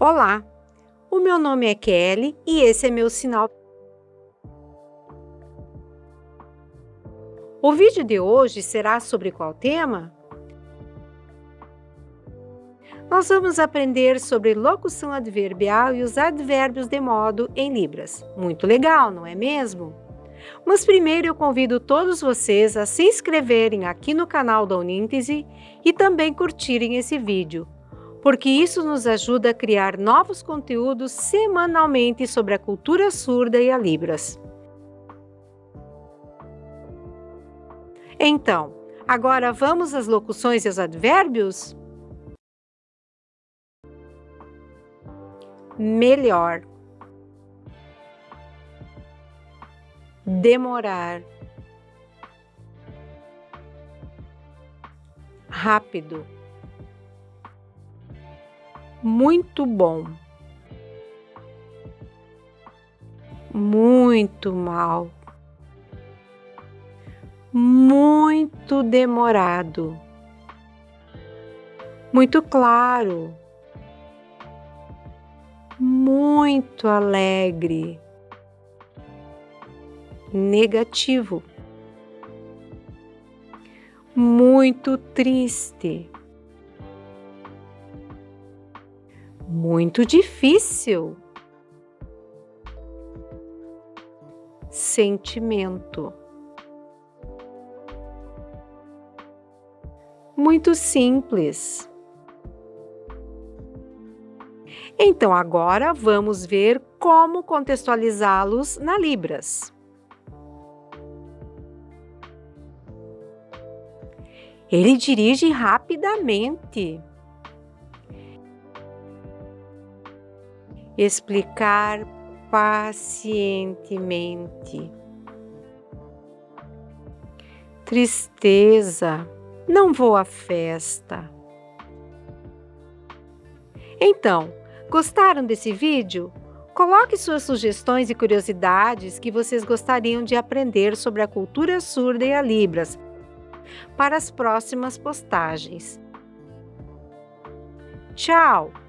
Olá, o meu nome é Kelly e esse é meu sinal. O vídeo de hoje será sobre qual tema? Nós vamos aprender sobre locução adverbial e os advérbios de modo em Libras. Muito legal, não é mesmo? Mas primeiro eu convido todos vocês a se inscreverem aqui no canal da Uníntese e também curtirem esse vídeo porque isso nos ajuda a criar novos conteúdos semanalmente sobre a cultura surda e a Libras. Então, agora vamos às locuções e aos advérbios? Melhor. Demorar. Rápido muito bom. Muito mal. Muito demorado. Muito claro. Muito alegre. Negativo. Muito triste muito difícil. Sentimento. Muito simples. Então, agora vamos ver como contextualizá-los na Libras. Ele dirige rapidamente. Explicar pacientemente. Tristeza, não vou à festa. Então, gostaram desse vídeo? Coloque suas sugestões e curiosidades que vocês gostariam de aprender sobre a cultura surda e a Libras para as próximas postagens. Tchau!